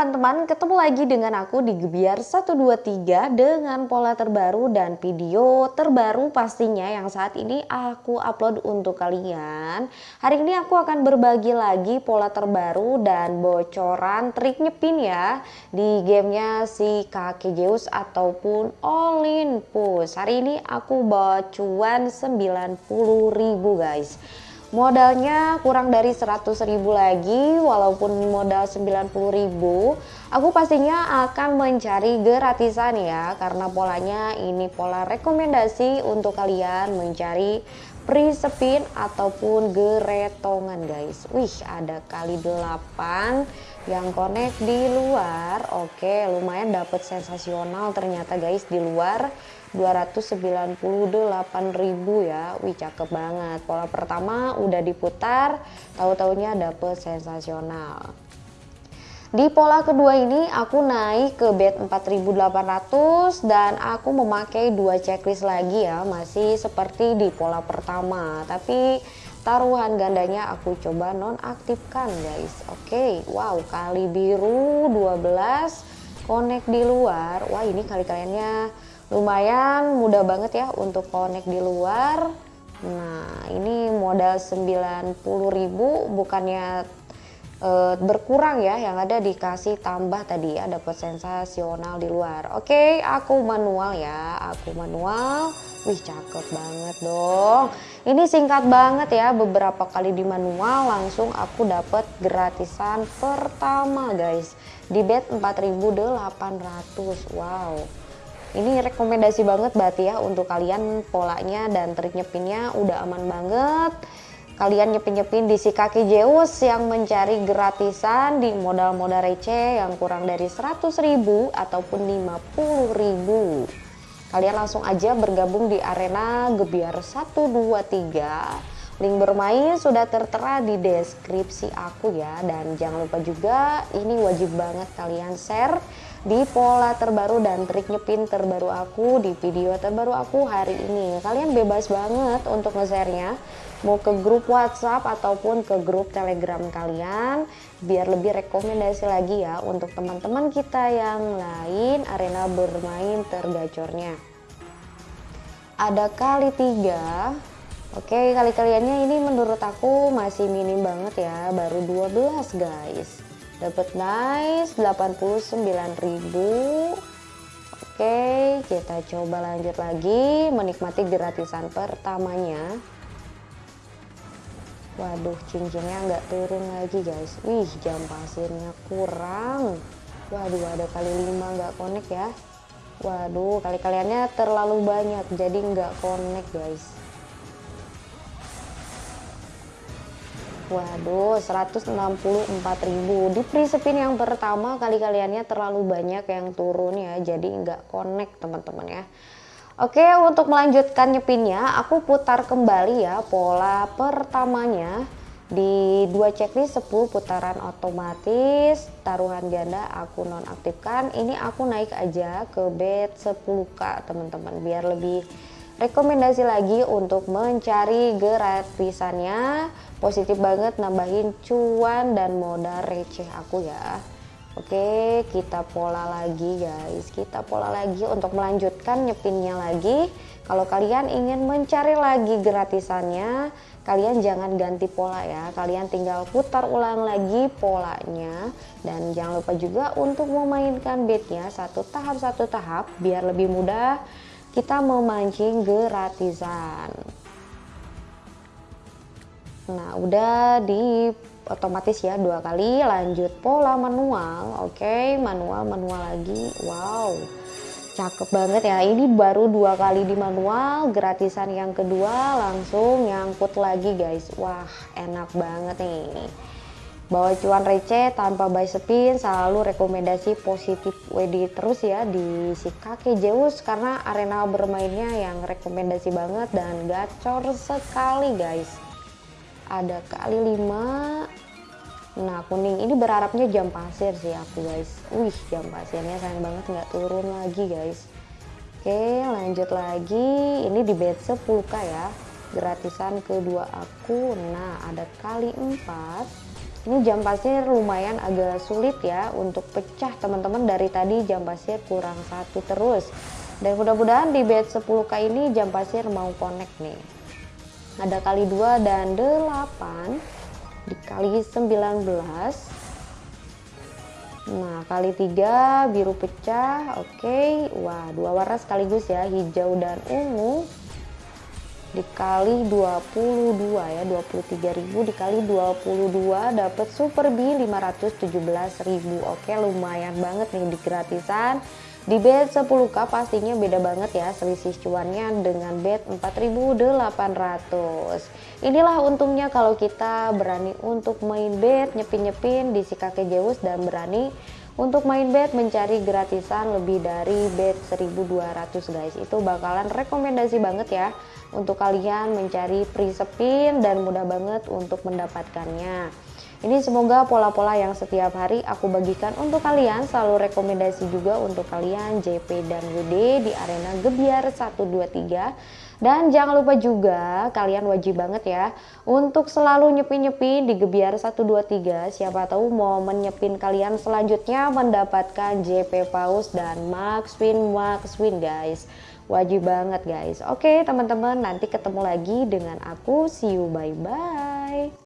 teman-teman, ketemu lagi dengan aku di Gebiar 123 dengan pola terbaru dan video terbaru pastinya yang saat ini aku upload untuk kalian. Hari ini aku akan berbagi lagi pola terbaru dan bocoran trik nyepin ya di gamenya si kakek Zeus ataupun Olympus. Hari ini aku bawa cuan 90.000 guys modalnya kurang dari 100 ribu lagi walaupun modal 90 ribu. Aku pastinya akan mencari gratisan ya karena polanya ini pola rekomendasi untuk kalian mencari free spin ataupun geretongan guys. Wih ada kali 8 yang connect di luar. Oke lumayan dapet sensasional ternyata guys di luar 298.000 ya. Wih cakep banget. Pola pertama udah diputar tahu-taunya dapet sensasional. Di pola kedua ini aku naik ke bet 4800 dan aku memakai dua checklist lagi ya masih seperti di pola pertama. Tapi taruhan gandanya aku coba nonaktifkan guys. Oke wow kali biru 12 connect di luar. Wah ini kali kaliannya lumayan mudah banget ya untuk connect di luar. Nah ini modal 90.000 bukannya e, berkurang ya yang ada dikasih tambah tadi ya dapat sensasional di luar. Oke aku manual ya aku manual. Wih cakep banget dong. Ini singkat banget ya beberapa kali di manual langsung aku dapat gratisan pertama guys. Di bet 4800 wow ini rekomendasi banget berarti ya untuk kalian. Polanya dan trik nyepinnya udah aman banget. Kalian nyepin-nyepin di si kaki Zeus yang mencari gratisan di modal-modal receh yang kurang dari 100 ribu ataupun 50 ribu. Kalian langsung aja bergabung di arena Gebiar 123 link bermain sudah tertera di deskripsi aku ya. Dan jangan lupa juga ini wajib banget kalian share di pola terbaru dan trik nyepin terbaru aku di video terbaru aku hari ini. Kalian bebas banget untuk nge-share-nya. Mau ke grup WhatsApp ataupun ke grup Telegram kalian biar lebih rekomendasi lagi ya untuk teman-teman kita yang lain arena bermain tergacornya. Ada kali tiga. Oke kali kaliannya ini menurut aku masih minim banget ya baru 12 guys dapat nice 89.000 oke kita coba lanjut lagi menikmati gratisan pertamanya. Waduh cincinnya nggak turun lagi guys. Wih jam pasirnya kurang. Waduh ada kali 5 nggak connect ya. Waduh kali kaliannya terlalu banyak jadi nggak connect guys Waduh 164.000 di free spin yang pertama kali kaliannya terlalu banyak yang turun ya jadi nggak connect teman-teman ya. Oke untuk melanjutkan nyepinnya aku putar kembali ya pola pertamanya. Di dua checklist 10 putaran otomatis taruhan ganda aku nonaktifkan. Ini aku naik aja ke bet 10k teman-teman biar lebih rekomendasi lagi untuk mencari gratisannya positif banget nambahin cuan dan modal receh aku ya. Oke kita pola lagi guys. Kita pola lagi untuk melanjutkan nyepinnya lagi. Kalau kalian ingin mencari lagi gratisannya kalian jangan ganti pola ya. Kalian tinggal putar ulang lagi polanya. Dan jangan lupa juga untuk memainkan bednya satu tahap satu tahap biar lebih mudah kita memancing gratisan. Nah udah di otomatis ya dua kali lanjut pola manual. Oke okay, manual manual lagi. Wow cakep banget ya. Ini baru dua kali di manual gratisan yang kedua langsung nyangkut lagi guys. Wah enak banget nih bawa cuan receh tanpa buy spin selalu rekomendasi positif WD terus ya di si kakek Zeus karena arena bermainnya yang rekomendasi banget dan gacor sekali guys. Ada kali 5 nah kuning ini berharapnya jam pasir sih aku guys. Wih jam pasirnya sayang banget nggak turun lagi guys. Oke lanjut lagi. Ini di bed 10k ya. Gratisan kedua aku. Nah ada kali 4 ini jam pasir lumayan agak sulit ya untuk pecah teman-teman. Dari tadi jam pasir kurang satu terus. Dan mudah-mudahan di bed 10k ini jam pasir mau connect nih. Ada kali 2 dan 8 dikali 19 nah kali 3 biru pecah. Oke. Wah dua warna sekaligus ya hijau dan ungu dikali 22 ya 23.000 dikali 22 dapat super B 517.000 oke lumayan banget nih di gratisan. Di bed 10k pastinya beda banget ya selisih cuannya dengan bed 4.800 inilah untungnya kalau kita berani untuk main bed nyepin-nyepin di si kakek Zeus dan berani untuk main bed mencari gratisan lebih dari bed 1200 guys. Itu bakalan rekomendasi banget ya untuk kalian mencari free spin dan mudah banget untuk mendapatkannya ini semoga pola-pola yang setiap hari aku bagikan untuk kalian selalu rekomendasi juga untuk kalian JP dan WD di arena Gebiar 123 dan jangan lupa juga kalian wajib banget ya untuk selalu nyepin-nyepin di Gebiar 123. Siapa tahu mau menyepin kalian selanjutnya mendapatkan JP Paus dan Max Win Max Win guys. Wajib banget guys. Oke teman-teman nanti ketemu lagi dengan aku. See you bye bye.